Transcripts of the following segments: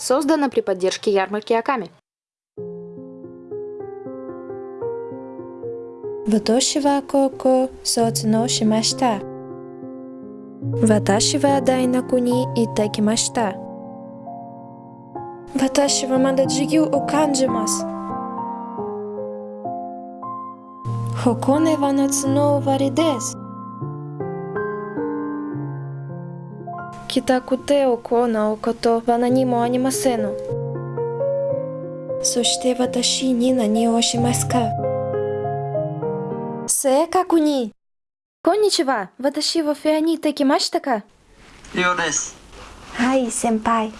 создана при поддержке ярмарки Аками. Ватоши ва коко соцуно шимашта. Ваташи ва дайнаку ни итакимашта. Ваташи ва мада оканджимас. Хоконе ва нацуно вари. たくてを行うことは何もありません。そして私に何をしますか正確に。こんにちは。私はフェアに行ってきましたかリオです。はい、先輩。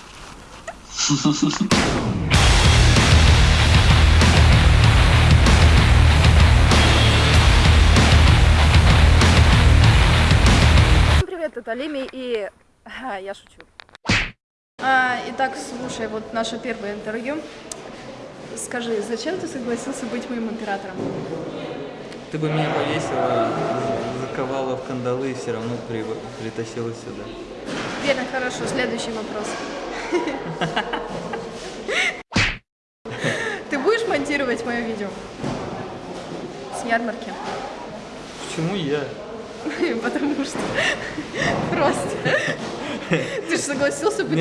Привет, это Леми и... Я шучу. А, итак, слушай, вот наше первое интервью. Скажи, зачем ты согласился быть моим императором? Ты бы меня повесила, заковала в кандалы и все равно при- притащила сюда. Верно, хорошо. Следующий вопрос. Ты будешь монтировать мое видео? С ярмарки? Почему я? Потому что просто ты же согласился быть.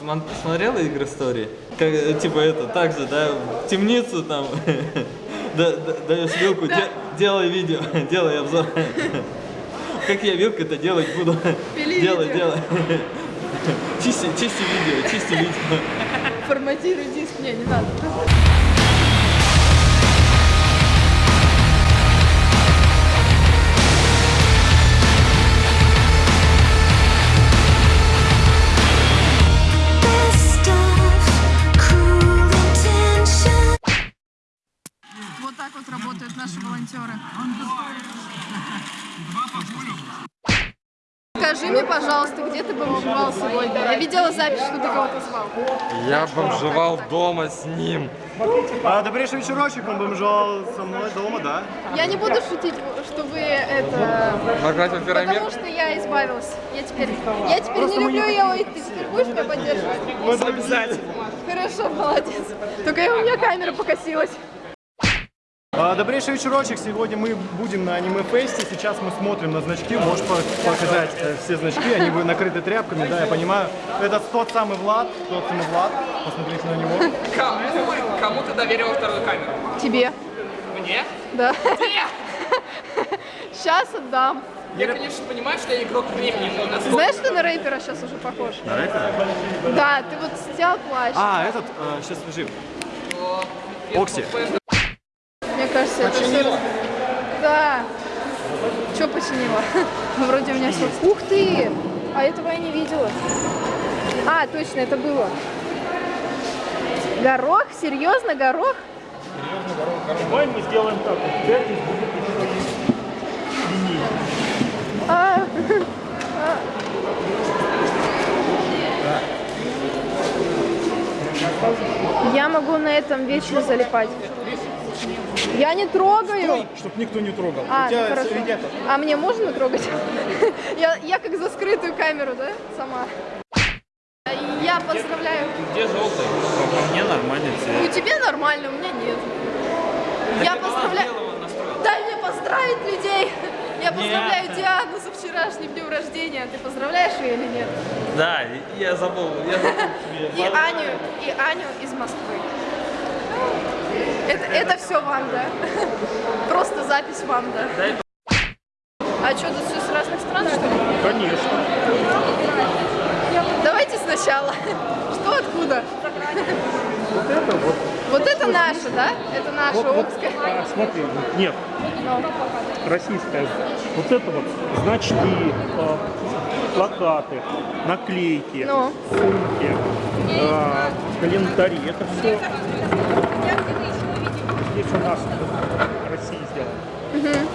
Смон- Смотрела игры Story? Как, э, типа это, так же, да, в темницу там, да- да- даешь вилку, де- делай видео, делай обзор. Как я вилкой-то делать буду? Делай, делай. Чисти, чисти видео, чисти видео. Форматируй диск. Не, не надо. Мне, пожалуйста, где ты бомжевал сегодня? Я видела запись, что ты кого-то звал. Я бомжевал дома с ним. А, добрейший вечерочек, он бомжал со мной дома, да? Я не буду шутить, что вы это... Наградил Феромир. Потому что я избавилась. Я теперь, я теперь не люблю его, и ты теперь будешь меня поддерживать? Вот обязательно. Хорошо, молодец. Только у меня камера покосилась. А, добрейший вечерочек, сегодня мы будем на аниме-фесте, сейчас мы смотрим на значки, можешь по- показать э, все значки, они будут накрыты тряпками, да, я понимаю. Это тот самый Влад, тот самый Влад, посмотрите на него. Кому, кому ты доверила вторую камеру? Тебе. Мне? Да. Сейчас отдам. Я, конечно, понимаю, что я игрок времени, но на Знаешь, что на рэпера сейчас уже похож? На рэпера? Да, ты вот снял плащ. А, этот, сейчас лежим. Окси. Мне кажется, это все... Да. Что починила? Вроде у меня все... Ух ты! А этого я не видела. А, точно, это было. Горох? Серьезно, горох? Давай мы сделаем так, вот, будет. А, Я могу на этом вечно залипать. Я не трогаю. Чтоб никто не трогал. А, У тебя ну хорошо. ребята, А мне можно трогать? Я, я как за скрытую камеру, да, сама? Я поздравляю. Где желтый? Мне нормально У тебя нормально, у меня нет. Я поздравляю. Дай мне поздравить людей. Я поздравляю Диану со вчерашним днем рождения. Ты поздравляешь ее или нет? Да, я забыл, я забыл тебе. И Аню, и Аню из Москвы. Это, это все вам, да? Просто запись вам, да? А что, тут все с разных стран, что ли? конечно. Давайте сначала. Что откуда? Вот это вот. Вот это наше, да? Это наше Омское. А, смотри, нет, Ну, российская. Вот это вот значки, э, плакаты, наклейки, Ну. сумки, э, календари. Это все здесь у нас в России сделано.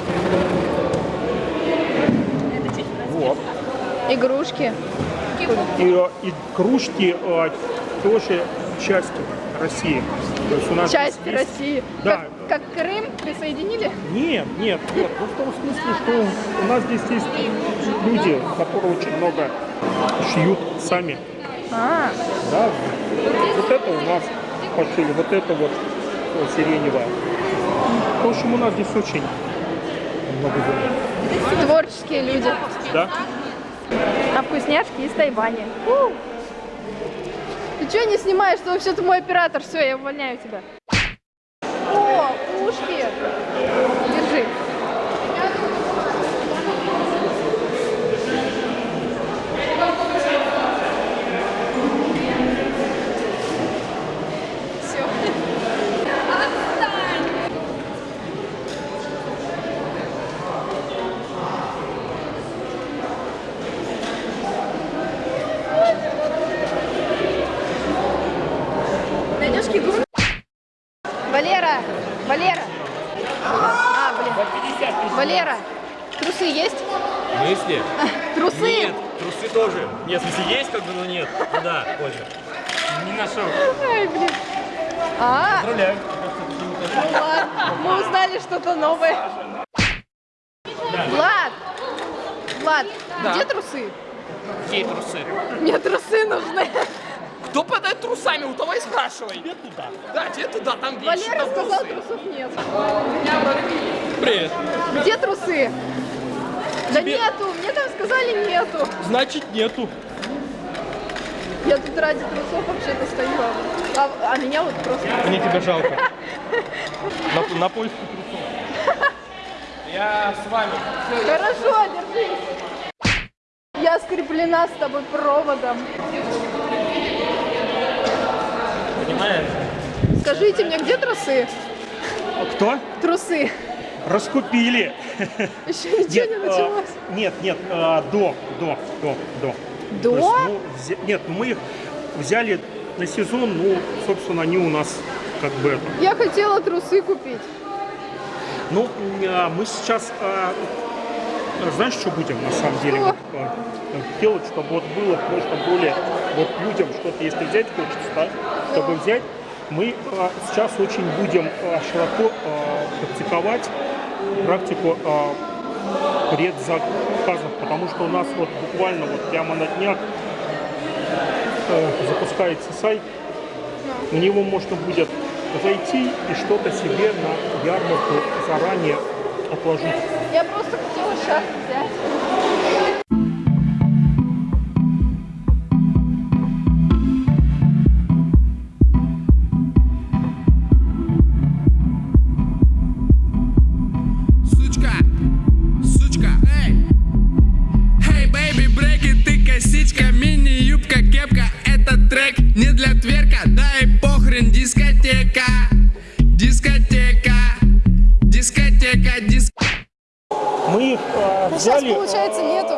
Вот. игрушки. И, э, и кружки э, тоже часть России. То есть у нас Часть есть- России. Да. Как, как Крым присоединили? Нет, нет, нет. Ну, в том смысле, что у нас здесь есть люди, которые очень много шьют сами А, Да, вот это у нас пошили, вот это вот сиреневое. В общем, у нас здесь очень много дел. творческие люди. Да? А вкусняшки из Тайваня. У! Ты что не снимаешь? Ты вообще-то мой оператор. Все, я увольняю тебя. О, ушки. Держи. Все. Найдешь кигу? Валера! Валера! А, блин. Валера, трусы есть? В смысле? Трусы! Нет, трусы тоже. Нет, в смысле есть как бы, но нет. Ну да, позже. Не нашел. Ай, блин. А, Поздравляю. ну ладно, мы узнали что-то новое. Влад! Влад, где трусы? Какие трусы? Мне трусы нужны. Кто подает трусами? У того и спрашивай. Тебе туда. Да, тебе туда, там вещи, Валера там сказал, трусов нет. Привет. Где трусы? Да нету, мне там сказали нету. Значит, нету. Я тут ради трусов вообще-то стою. А, а меня вот просто... Мне тебя жалко. На, на поиск Я с вами. Хорошо, держись. Я скреплена с тобой проводом. Понимаешь? Скажите мне, где трусы? Кто? Трусы. Раскупили. Еще ничего не а, началось. нет, нет, а, до, до, до, до. До? Есть, ну, взя- нет, мы их взяли на сезон, ну, собственно, они у нас как бы это. Я хотела трусы купить. Ну, а, мы сейчас, а, знаешь, что будем на самом деле вот, а, делать, чтобы вот было просто более вот людям что-то, если взять хочется, да, чтобы взять, мы а, сейчас очень будем а, широко а, практиковать практику предзаказов, потому что у нас вот буквально вот прямо на днях э, запускается сайт, на него можно будет зайти и что-то себе на ярмарку заранее отложить. Я просто хотела шарф Мы их э, Сейчас, взяли получается, нету.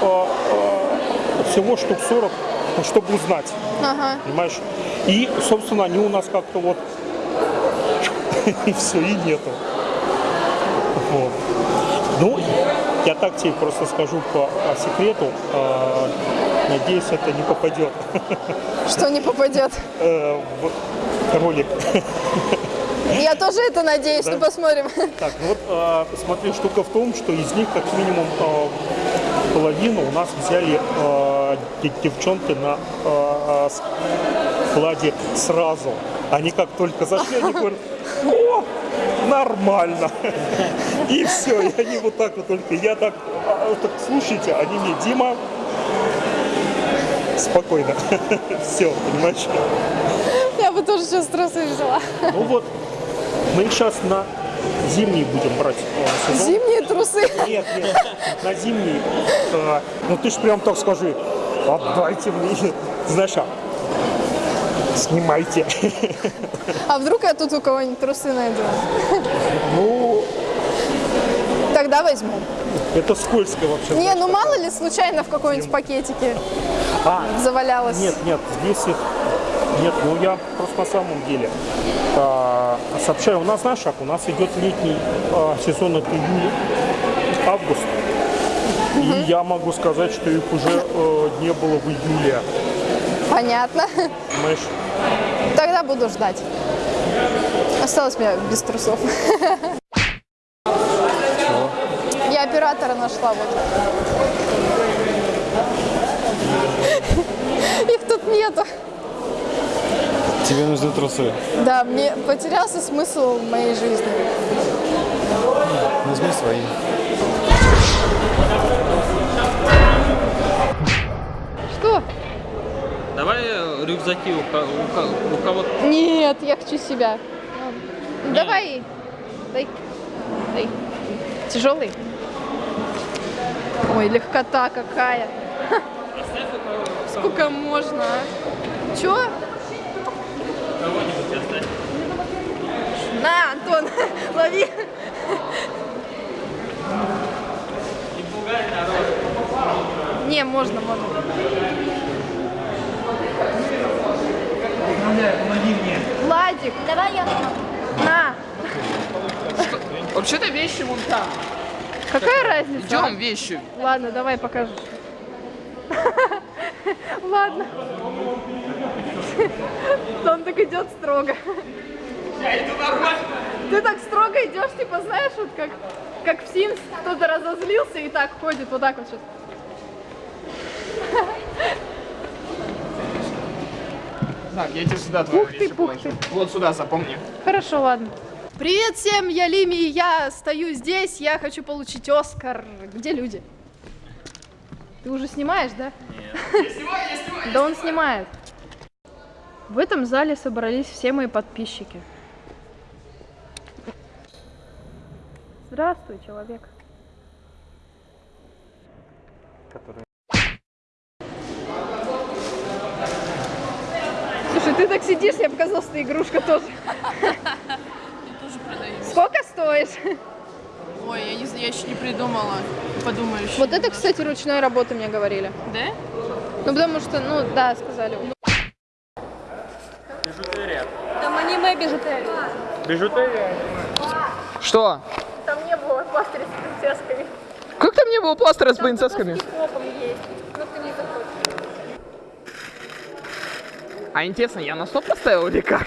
э, э, всего штук 40, ну, чтобы узнать, Ага. понимаешь? И, собственно, они у нас как-то вот и все, и нету. Вот. Ну, я так тебе просто скажу по а, секрету. э, надеюсь, это не попадет Что не попадет? э, в ролик. Я тоже это надеюсь, Да? ну посмотрим. Так, ну вот э, смотри, штука в том, что из них как минимум э, половину у нас взяли э, де- девчонки на э, складе сразу. Они как только зашли, они говорят, о, нормально. И все, и они вот так вот только, я так, так слушайте, они мне, Дима, спокойно, все, понимаешь? Я бы тоже сейчас трусы взяла. Ну вот, мы их сейчас на зимний будем брать э, сезон. Зимние трусы. Нет, нет, на зимний. э, ну ты ж прям так скажи, отдайте мне, знаешь, а, снимайте. А вдруг я тут у кого-нибудь трусы найду? Ну, Тогда возьму. это скользко вообще. Не, ну мало ли случайно в какой-нибудь пакетике А, завалялось. нет, нет, здесь их нет, ну я просто на самом деле а, сообщаю, у нас знаешь как, у нас идет летний а, сезон от июля, август. И я могу сказать, что их уже э, не было в июле. Понятно. Понимаешь? Тогда буду ждать. Осталось мне без трусов. Я оператора нашла вот. Их тут нету. Тебе нужны трусы. Да, мне потерялся смысл моей жизни. Возьми свои. Что? Давай э, рюкзаки у, у у кого Нет, я хочу себя. Ну, Давай. Дай. Дай. Тяжелый? Ой, легкота какая. Сколько можно, а? Чё? Кого-нибудь оставь. На, Антон, лови. Не пугай народ. Не, можно, можно. Владик. Давай я. На. Вообще-то вещи вон там. Какая разница? Идем вещи. Ладно, давай покажешь. Ладно. Он так идет строго. Я иду нормально. Ты так строго идешь, типа, знаешь, вот как, как в Sims кто-то разозлился и так ходит, вот так вот сейчас. Так, я тебе сюда твои Ух ты, пух положу. Вот сюда, запомни. Хорошо, ладно. Привет всем, я Лими, и я стою здесь, я хочу получить Оскар. Где люди? Ты уже снимаешь, да? Я снимаю, я снимаю. Да он снимает. В этом зале собрались все мои подписчики. Здравствуй, человек. Слушай, ты так сидишь, мне показалось, ты игрушка тоже. Сколько стоишь? Ой, я, не, знаю, я еще не придумала. Подумаю еще. Вот это, кстати, ручной работы мне говорили. Да? Ну, потому что, ну, да, сказали. Там аниме бижутерия. Бижутерия. Что? Там не было пластыря с принцессками. Как там не было пластыря с принцессками? Хлопом есть. Ну, ты не заходишь. А интересно, я на стоп поставил или как?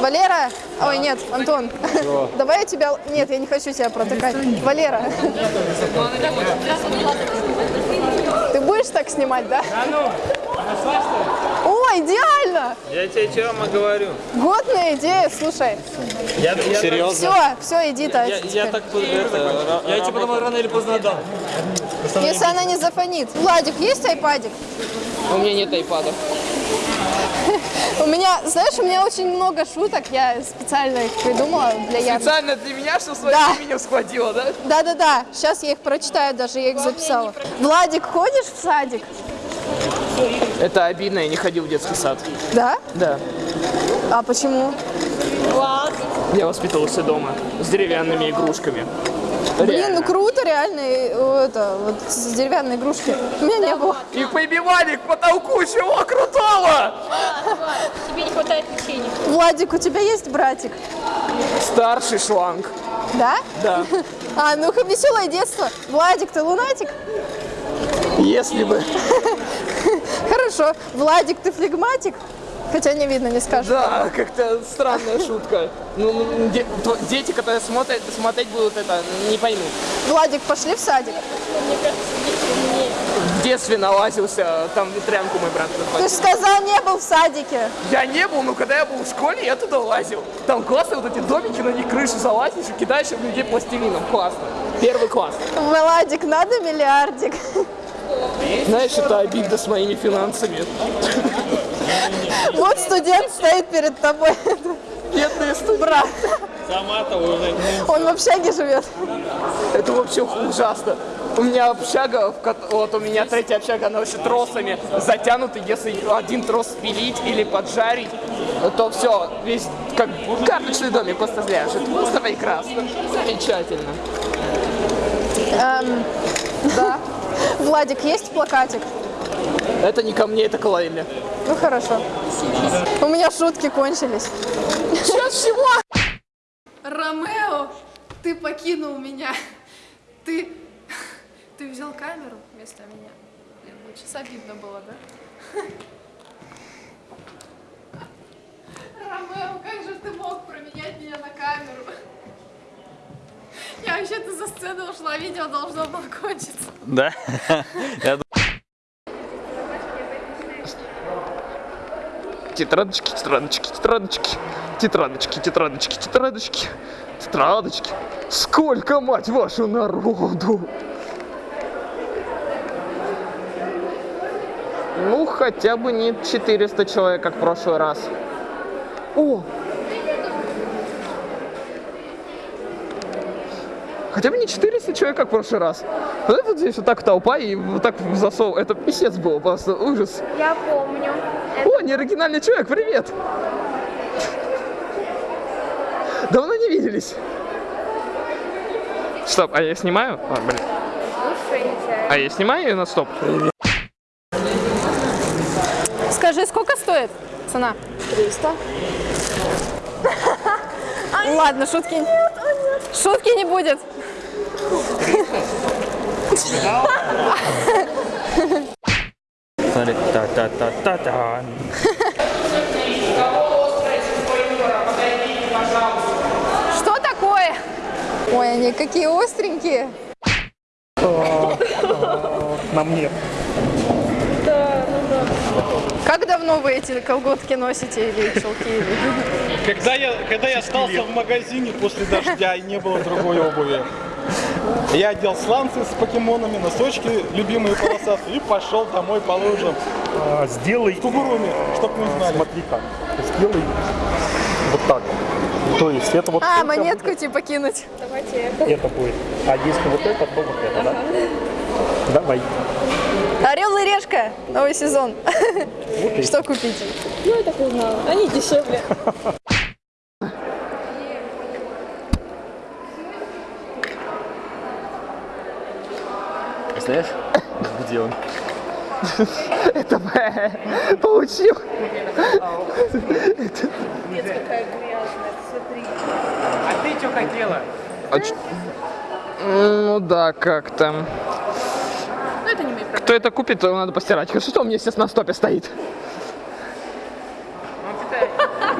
Валера! Ой, нет, Антон. Давай я тебя... Нет, я не хочу тебя протыкать. Валера. Ты будешь так снимать, да? О, идеально! Я тебе чего говорю? Годная идея, слушай. Я, я, Серьезно? Все, все, иди, Тась. Я, я так это, Я тебе потом рано или поздно отдам. Если она не зафонит. Владик, есть айпадик? У меня нет айпада. У меня, знаешь, у меня очень много шуток, я специально их придумала для ярмарки. Специально для меня, что своим Да. именем схватила, да? Да-да-да, сейчас я их прочитаю, даже я их записала. Владик, ходишь в садик? Это обидно, я не ходил в детский сад. Да? Да. А почему? Я воспитывался дома с деревянными игрушками. Блин, ну круто, реально, э, это, вот с деревянной игрушки. У меня не было. И побивали к потолку, чего крутого! Тебе не хватает печенья. Владик, у тебя есть братик? Старший шланг. Да? Да. А, ну-ка, веселое детство. Владик, ты лунатик? Если бы. Хорошо. Владик, ты флегматик? Хотя не видно, не скажешь. Да, как-то странная шутка. Ну, ну, де- дети, которые смотрят, смотреть будут это, не поймут. Владик, пошли в садик. В детстве налазился, там ветрянку мой брат Ты же сказал, не был в садике. Я не был, но когда я был в школе, я туда лазил. Там классные вот эти домики, на них крышу залазишь и кидаешь в людей пластилином. Классно. Первый класс. Владик, надо миллиардик. Знаешь, это обида с моими финансами. Вот студент стоит перед тобой. Бедный студент. Брат, Сама-то уже. он в общаге живет. Это вообще ужасно. У меня общага, вот у меня третья общага, она вообще тросами затянута. Если один трос спилить или поджарить, то все, весь как карточный домик просто ляжет. Просто прекрасно. Замечательно. Эм, да. Владик, есть плакатик? Это не ко мне, это к Лайле. Ну хорошо. У меня шутки кончились. Сейчас всего. Ромео, ты покинул меня. Ты... Ты взял камеру вместо меня. Блин, ну сейчас обидно было, да? Ромео, как же ты мог променять меня на камеру? Я вообще-то за сцену ушла, видео должно было кончиться. Да? Я ду- Тетрадочки, тетрадочки, тетрадочки, тетрадочки, тетрадочки, тетрадочки, тетрадочки. Сколько, мать вашу, народу! Ну, хотя бы не 400 человек, как в прошлый раз. О! Хотя бы не 400 человек, как в прошлый раз. Вот вот здесь вот так толпа и вот так засов. Это писец было, просто ужас. Я помню. О, неоригинальный человек, привет! Давно не виделись. Стоп, а я снимаю? А, блин. А я снимаю ее на стоп? Скажи, сколько стоит цена? 300. Ладно, шутки. Шутки не будет. Смотри, та-та-та-та-та. Что такое? Ой, они какие остренькие. На мне. Как давно вы эти колготки носите или чулки? Или... Когда я, когда я остался в магазине после дождя и не было другой обуви, я одел сланцы с покемонами, носочки любимые полосатые и пошел домой по лужам. А, сделай. В Кугуруме, чтоб мы знали. Смотри-ка. Сделай вот так. То есть это вот А, только монетку типа кинуть. это будет. А если вот это, то вот это, да? Давай. Орел и решка, новый сезон. Что купить? Ну, я так узнала. Они дешевле. Представляешь? Где он? Это получил. Нет, какая грязная, смотри. А ты что хотела? А ну да, как-то. Кто это купит, то надо постирать. Хорошо, что у меня сейчас на стопе стоит. Ну,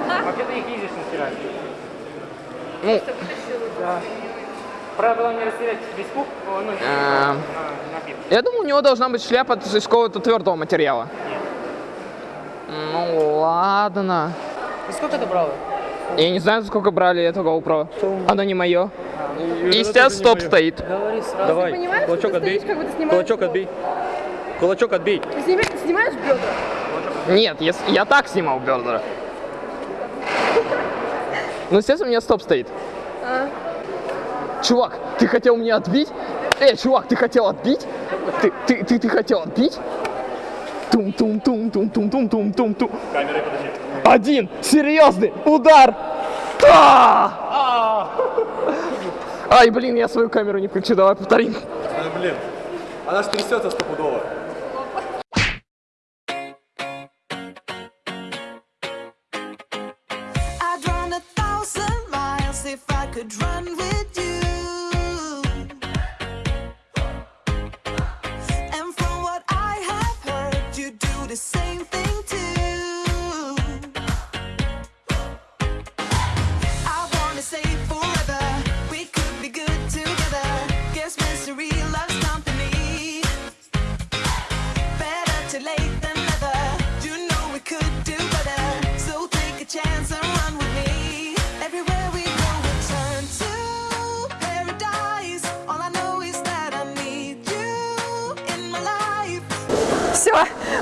а Вообще-то их ездишь натирать. Ну, да. Правило не растерять весь куб, ну, А. на, я думаю, у него должна быть шляпа из какого-то твердого материала. Ну ладно. И сколько ты брала? Я не знаю, за сколько брали это GoPro. Оно не мое. И сейчас стоп стоит. Говори сразу. Давай, понимаешь, что кулачок ты отбей. стоишь, как будто Кулачок блог? отбей. Кулачок отбей. Ты снимаешь, снимаешь бедра? Нет, я, я так снимал Бердера. Ну, естественно, у меня стоп стоит. А. Чувак, ты хотел меня отбить? Эй, чувак, ты хотел отбить? Ты, ты, ты, ты хотел отбить? Тум-тум-тум-тум-тум-тум-тум-тум. Камеры, подожди. Один серьезный удар. Та! Ай, блин, я свою камеру не включу, давай повторим. Да, блин, она ж трясется стопудово.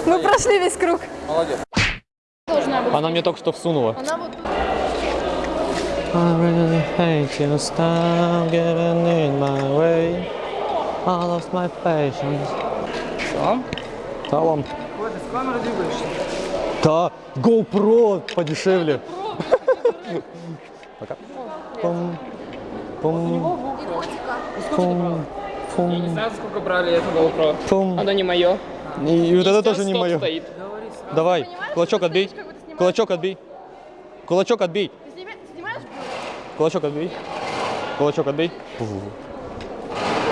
Мы прошли весь круг. Молодец. Она мне только что всунула. Она вот I really hate you, stop getting in my way. I lost my patience. Что? Вам. Ой, ты с камерой двигаешься. Да, GoPro подешевле. Пока. Пум, пум, пум, Я не пум, знаю, за сколько брали это GoPro. пум. Оно не мое. И, и вот это тоже не мое. стоит. Давай, кулачок отбей. Кулачок отбей. Кулачок отбей. снимаешь Кулачок отбей. Кулачок отбей. Пу.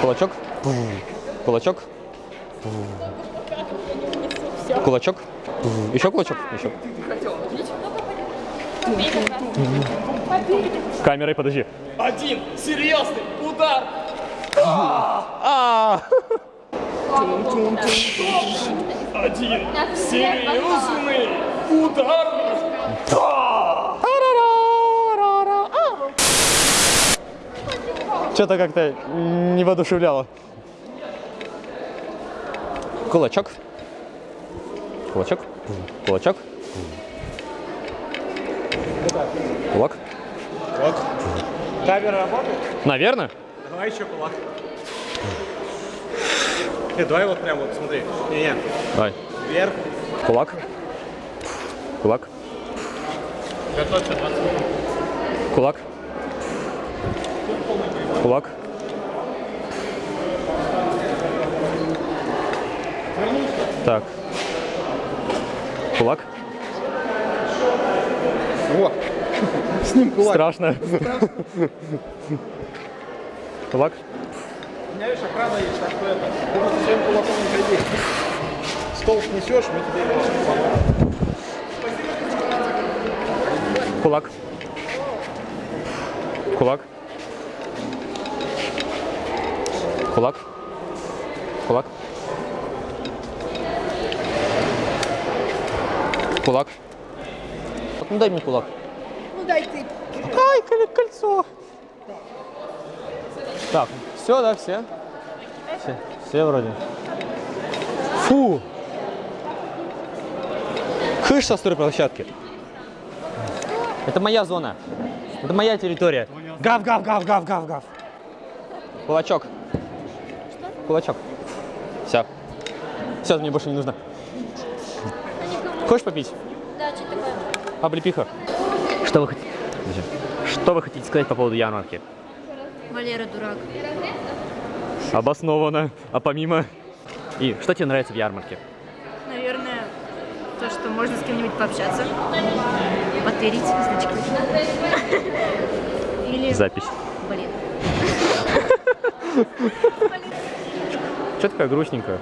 Кулачок. Пу. Кулачок. Пу. Кулачок. Пу. Еще кулачок. Еще. Камерой подожди. Один серьезный удар. А! Один серьезный удар. Что-то как-то не воодушевляло. Кулачок. Кулачок. Кулачок. Кулак. Вот. Камера работает? Наверное. Давай еще кулак. Нет, давай вот прям вот, смотри. Не-не. Давай. Вверх. Кулак. Кулак. Готовься 20 минут. Кулак. Кулак. Так. Кулак. О, с ним кулак. Страшно. Кулак. Меня, видишь, охрана есть, так что это. Ты просто своим кулаком не ходи. Стол снесешь, мы тебе его. Кулак. Кулак. Кулак. Кулак. Кулак. Ну дай мне кулак. Ну дай ты. Ай, кольцо. Так, все, да, все? Все, все вроде. Фу! Хыш со стройплощадки. Это моя зона. Это моя территория. Гав, гав, гав, гав, гав, гав. Кулачок. Кулачок. Все. Все, мне больше не нужно. Хочешь попить? Да, что такое? Облепиха. Что вы хотите? Что вы хотите сказать по поводу ярмарки? Валера дурак. Обоснованно. А помимо... И что тебе нравится в ярмарке? Наверное, то, что можно с кем-нибудь пообщаться, потырить значки. Или... Запись. Блин. Что такая грустненькая?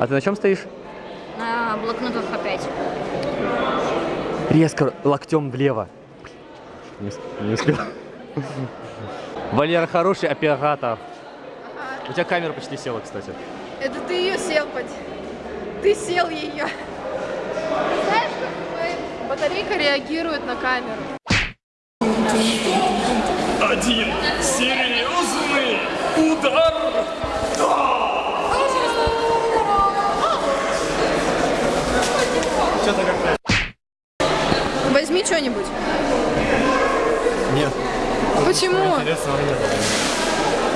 А ты на чем стоишь? На блокнотах опять. Резко локтем влево. Не, не успел. Валера хороший оператор. У тебя камера почти села, кстати. Это ты ее сел, поди. Ты сел ее. Знаешь, как батарейка реагирует на камеру? Почему? Интересного нет.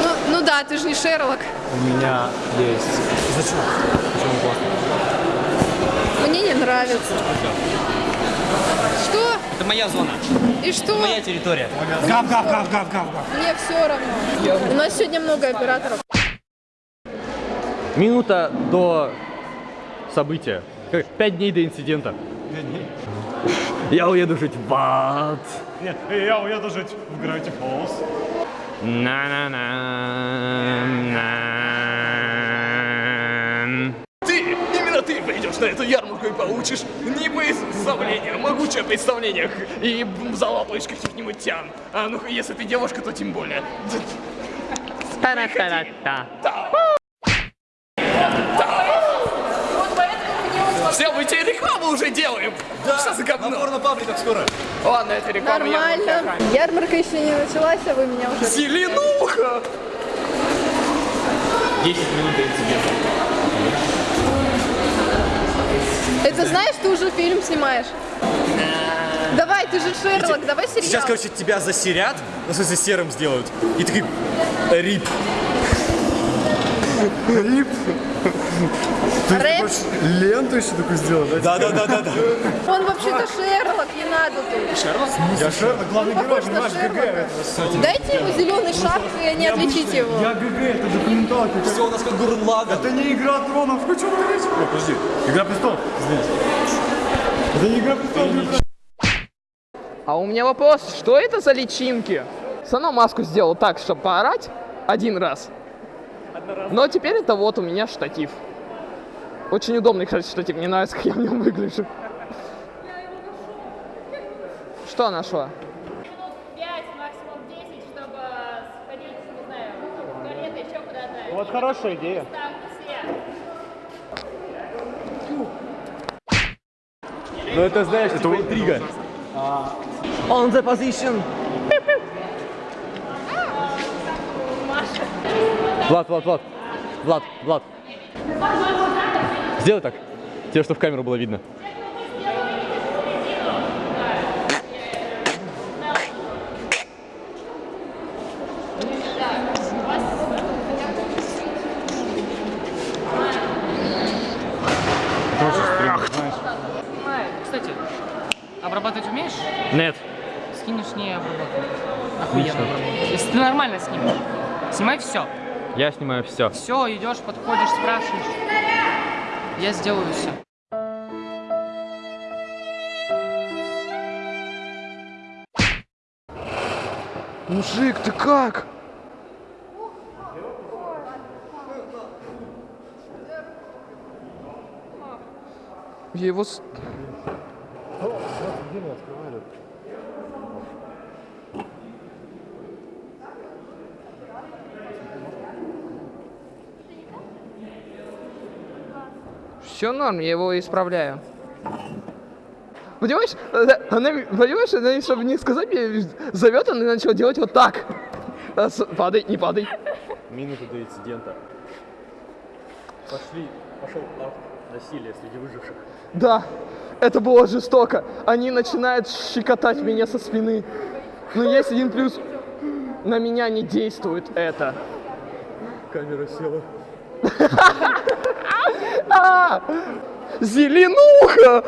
Ну, ну да, ты же не Шерлок. У меня есть. Зачем? Почему классно? Мне не нравится. Что? Это моя зона. И что? Моя территория. Гав, гав, гав, гав, гав, гав. Мне все равно. У нас сегодня много операторов. Минута до события. Пять дней до инцидента. Я уеду жить в ад. Нет, я уеду жить в Gravity Falls. На-на-на. Ты, именно ты пойдешь на эту ярмарку и получишь не представление, могучее представление и залапаешь каких-нибудь тян. А ну если ты девушка, то тем более. Все, мы тебе рекламу уже делаем. Да, Что за говно? Набор на пабликах скоро. Ладно, это реклама Нормально. охраны. Ярмарка еще не началась, а вы меня уже... Зеленуха! 10 минут до инцидента. Это знаешь, ты уже фильм снимаешь? Давай, ты же Шерлок, давай сериал. Сейчас, короче, тебя засерят, ну, в смысле, серым сделают. И такой, рип. Рип. Ты Рэп. хочешь ленту еще такую сделать, да? Да, да, да, да. Он вообще-то Шерлок, не надо тут. Шерлок? Я Шерлок, главный герой, понимаешь, ГГ. Дайте ему зеленый шапку, и не отличите его. Я ГГ, это документалка. Все у нас как Гурнлага. Это не игра тронов, хочу говорить. Ой, подожди, игра престолов, извините. Это не игра престолов, А у меня вопрос, что это за личинки? Сама маску сделал так, чтобы поорать один раз. Но теперь это вот у меня штатив. Очень удобный, кстати, штатив. Мне нравится, как я в нем выгляжу. Что нашла? 5, максимум 10, чтобы сходить, не знаю, в туалет, еще куда-то. Вот хорошая идея. Ну это знаешь, это интрига. On the position. Влад, Влад, Влад. Влад, Влад. Сделай так. Тебе, чтобы в камеру было видно. Кстати, обрабатывать умеешь? Нет. Скинешь не обрабатывай. Охуенно обрабатывай. Если ты нормально снимешь. Снимай все. Я снимаю все. Все, идешь, подходишь, спрашиваешь. Я сделаю все. Мужик, ты как? Я его... с- Все норм, я его исправляю. Понимаешь, она- она, понимаешь, она, чтобы не сказать мне, зовет, она начала делать вот так. А, Падай, не падай. Минута до инцидента. Пошли, пошел акт насилия среди выживших. Да, это было жестоко. Они начинают щекотать меня со спины. Но есть один плюс. На меня не действует это. Камера села. А! Зеленуха!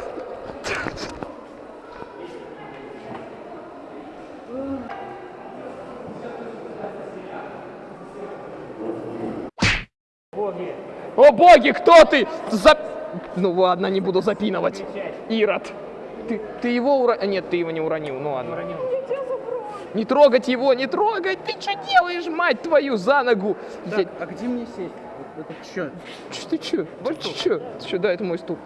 О боги, кто ты? За... Ну ладно, не буду запинывать. Ирод. Ты, ты его уронил? Нет, ты его не уронил, ну ладно. Не трогать его, не трогать! Ты что делаешь, мать твою, за ногу? Я- а где мне сесть? Это что? Ч- Ты чё? Ты чё? Ты чё? Да, это мой стул.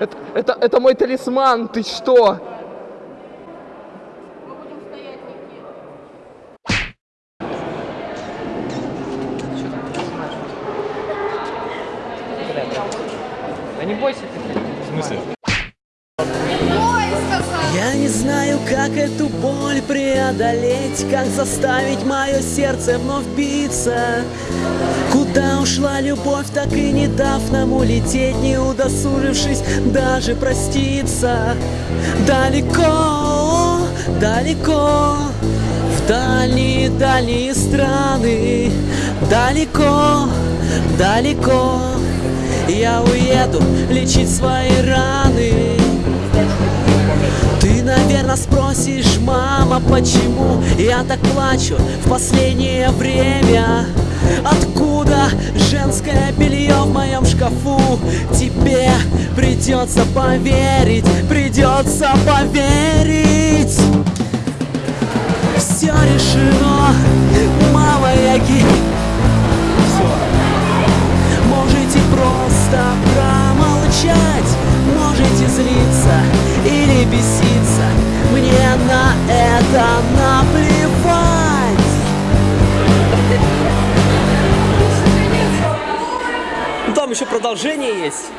Это, это, это мой талисман, ты что? Да не бойся ты. В смысле? Как эту боль преодолеть, как заставить мое сердце вновь биться. Куда ушла любовь, так и не дав нам улететь, не удосужившись даже проститься. Далеко, далеко, в дальние-дальние страны, далеко, далеко. Я уеду лечить свои раны. Наверное, спросишь, мама, почему я так плачу в последнее время? Откуда женское белье в моем шкафу? Тебе придется поверить, придется поверить. Все решено, мама, я ги... Можете просто промолчать, можете злиться или беситься. Мне на это наплевать. Там еще продолжение есть.